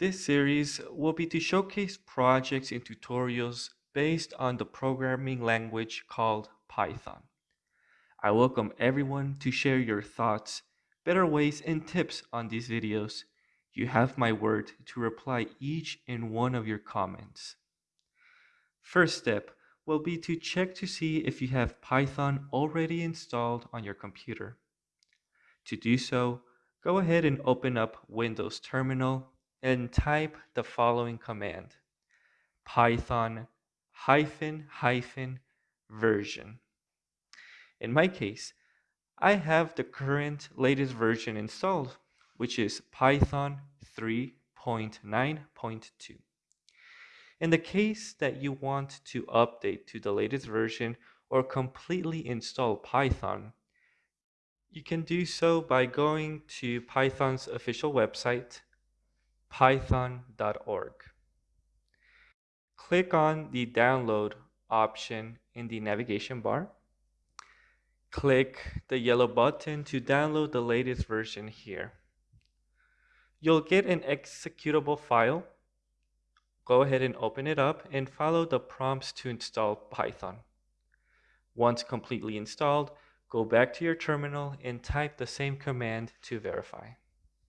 This series will be to showcase projects and tutorials based on the programming language called Python. I welcome everyone to share your thoughts, better ways, and tips on these videos. You have my word to reply each and one of your comments. First step will be to check to see if you have Python already installed on your computer. To do so, go ahead and open up Windows Terminal and type the following command python hyphen hyphen version. In my case, I have the current latest version installed, which is Python 3.9.2. In the case that you want to update to the latest version or completely install Python, you can do so by going to Python's official website, python.org. Click on the download option in the navigation bar. Click the yellow button to download the latest version here. You'll get an executable file. Go ahead and open it up and follow the prompts to install Python. Once completely installed, go back to your terminal and type the same command to verify.